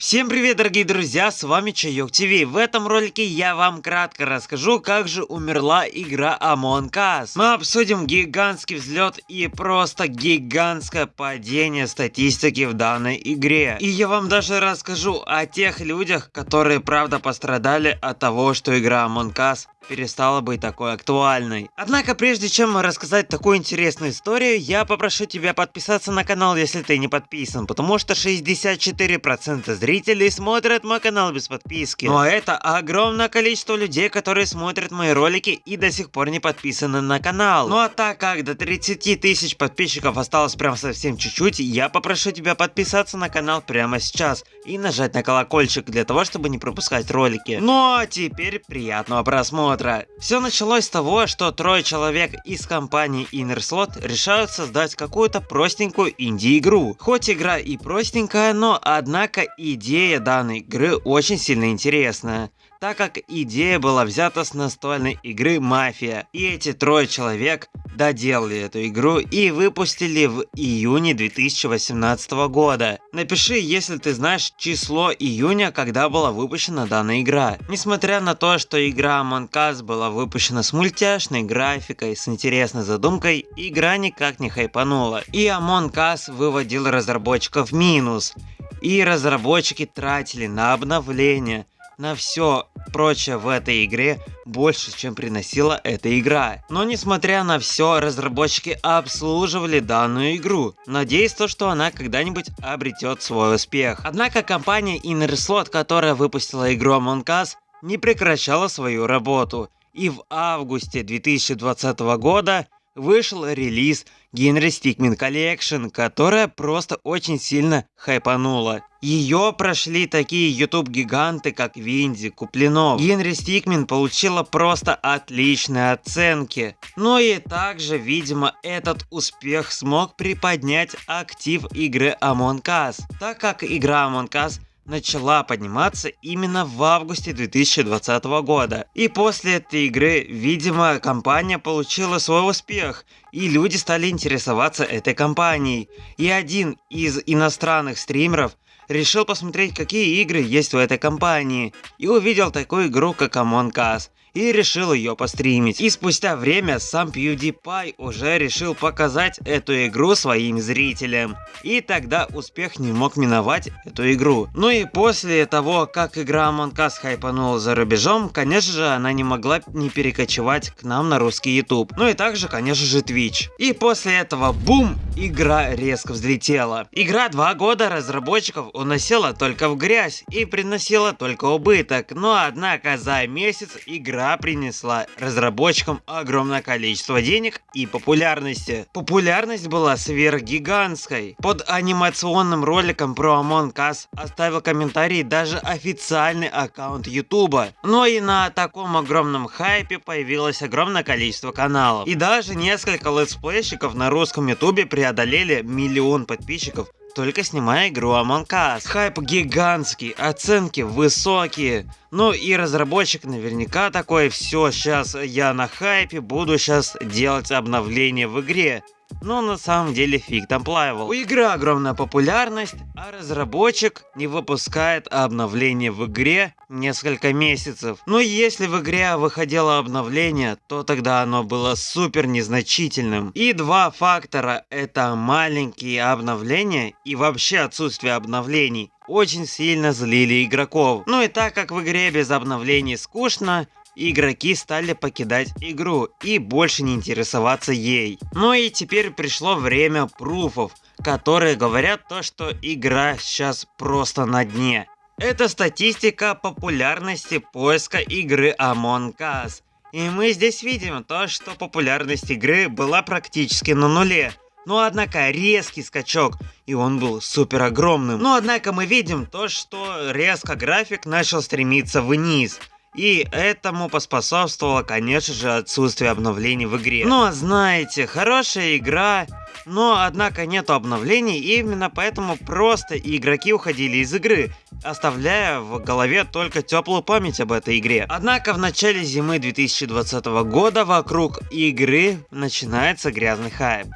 Всем привет, дорогие друзья, с вами Чайок ТВ. В этом ролике я вам кратко расскажу, как же умерла игра Among Us. Мы обсудим гигантский взлет и просто гигантское падение статистики в данной игре. И я вам даже расскажу о тех людях, которые правда пострадали от того, что игра Among Us перестала быть такой актуальной. Однако, прежде чем рассказать такую интересную историю, я попрошу тебя подписаться на канал, если ты не подписан, потому что 64% зрителей смотрят мой канал без подписки. Ну а это огромное количество людей, которые смотрят мои ролики и до сих пор не подписаны на канал. Ну а так как до 30 тысяч подписчиков осталось прям совсем чуть-чуть, я попрошу тебя подписаться на канал прямо сейчас и нажать на колокольчик для того, чтобы не пропускать ролики. Ну а теперь приятного просмотра просмотра. Все началось с того, что трое человек из компании InnerSlot решают создать какую-то простенькую инди-игру. Хоть игра и простенькая, но однако идея данной игры очень сильно интересная так как идея была взята с настольной игры Мафия. И эти трое человек доделали эту игру и выпустили в июне 2018 года. Напиши, если ты знаешь число июня, когда была выпущена данная игра. Несмотря на то, что игра Among Us была выпущена с мультяшной графикой, с интересной задумкой, игра никак не хайпанула. И Among Us выводил разработчиков в минус. И разработчики тратили на обновления, на все прочее в этой игре больше, чем приносила эта игра. Но несмотря на все, разработчики обслуживали данную игру, надеясь то, что она когда-нибудь обретет свой успех. Однако компания InnerSlot, которая выпустила игру Among Us, не прекращала свою работу. И в августе 2020 года вышел релиз Генри Stickmin Collection, которая просто очень сильно хайпанула. Ее прошли такие YouTube-гиганты, как Винди, Куплинов. Генри Стикмин получила просто отличные оценки. Но и также, видимо, этот успех смог приподнять актив игры Among Us, так как игра Among Us начала подниматься именно в августе 2020 года. И после этой игры, видимо, компания получила свой успех, и люди стали интересоваться этой компанией. И один из иностранных стримеров решил посмотреть, какие игры есть у этой компании, и увидел такую игру, как Among Us и решил ее постримить. И спустя время сам PewDiePie уже решил показать эту игру своим зрителям. И тогда успех не мог миновать эту игру. Ну и после того, как игра Among Us хайпанула за рубежом, конечно же она не могла не перекочевать к нам на русский YouTube. Ну и также, конечно же, Twitch. И после этого, бум, игра резко взлетела. Игра два года разработчиков уносила только в грязь и приносила только убыток. Но однако за месяц игра игра принесла разработчикам огромное количество денег и популярности. Популярность была сверхгигантской. Под анимационным роликом про Among Us оставил комментарий даже официальный аккаунт Ютуба. Но и на таком огромном хайпе появилось огромное количество каналов. И даже несколько летсплейщиков на русском Ютубе преодолели миллион подписчиков только снимая игру Among Us. Хайп гигантский, оценки высокие. Ну и разработчик наверняка такой, все, сейчас я на хайпе, буду сейчас делать обновление в игре. Но на самом деле фиг там плавал. У игры огромная популярность, а разработчик не выпускает обновление в игре несколько месяцев. Но если в игре выходило обновление, то тогда оно было супер незначительным. И два фактора это маленькие обновления и вообще отсутствие обновлений очень сильно злили игроков. Ну и так как в игре без обновлений скучно, игроки стали покидать игру и больше не интересоваться ей. Ну и теперь пришло время пруфов, которые говорят то, что игра сейчас просто на дне. Это статистика популярности поиска игры Among Us. И мы здесь видим то, что популярность игры была практически на нуле. Но однако резкий скачок, и он был супер огромным. Но однако мы видим то, что резко график начал стремиться вниз. И этому поспособствовало, конечно же, отсутствие обновлений в игре. Но знаете, хорошая игра, но однако нету обновлений, и именно поэтому просто игроки уходили из игры, оставляя в голове только теплую память об этой игре. Однако в начале зимы 2020 года вокруг игры начинается грязный хайп.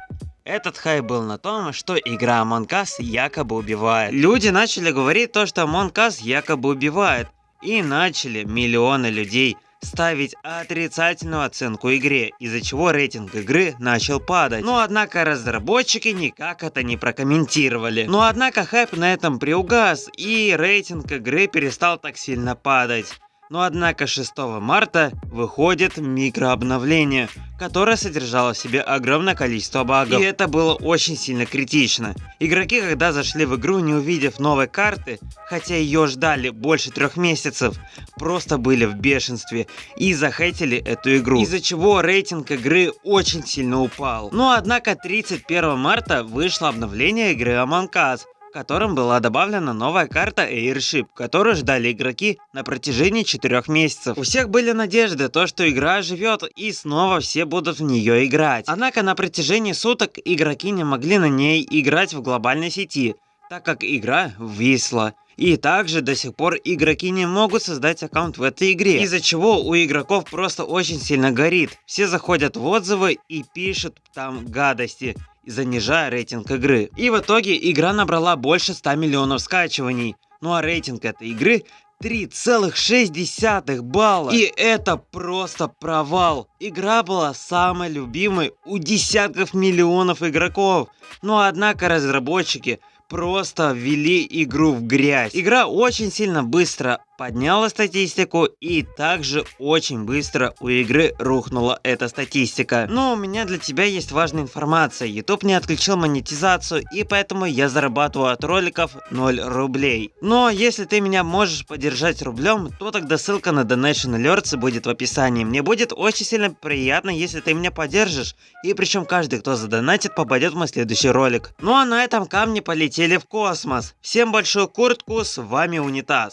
Этот хайп был на том, что игра Among Us якобы убивает. Люди начали говорить то, что Among Us якобы убивает. И начали миллионы людей ставить отрицательную оценку игре, из-за чего рейтинг игры начал падать. Но однако разработчики никак это не прокомментировали. Но однако хайп на этом приугас, и рейтинг игры перестал так сильно падать. Но однако 6 марта выходит микрообновление, которое содержало в себе огромное количество багов. И это было очень сильно критично. Игроки, когда зашли в игру, не увидев новой карты, хотя ее ждали больше трех месяцев, просто были в бешенстве и захейтили эту игру. Из-за чего рейтинг игры очень сильно упал. Но однако 31 марта вышло обновление игры Among Us, котором была добавлена новая карта Airship, которую ждали игроки на протяжении 4 месяцев. У всех были надежды, то что игра живет и снова все будут в нее играть. Однако на протяжении суток игроки не могли на ней играть в глобальной сети, так как игра висла. И также до сих пор игроки не могут создать аккаунт в этой игре, из-за чего у игроков просто очень сильно горит. Все заходят в отзывы и пишут там гадости занижая рейтинг игры. И в итоге игра набрала больше 100 миллионов скачиваний. Ну а рейтинг этой игры 3,6 балла. И это просто провал. Игра была самой любимой у десятков миллионов игроков. Но однако разработчики просто ввели игру в грязь. Игра очень сильно быстро подняла статистику и также очень быстро у игры рухнула эта статистика. Но у меня для тебя есть важная информация. YouTube не отключил монетизацию и поэтому я зарабатываю от роликов 0 рублей. Но если ты меня можешь поддержать рублем, то тогда ссылка на Donation Alerts будет в описании. Мне будет очень сильно приятно, если ты меня поддержишь. И причем каждый, кто задонатит, попадет в мой следующий ролик. Ну а на этом камни полетели в космос. Всем большую куртку, с вами Унитаз.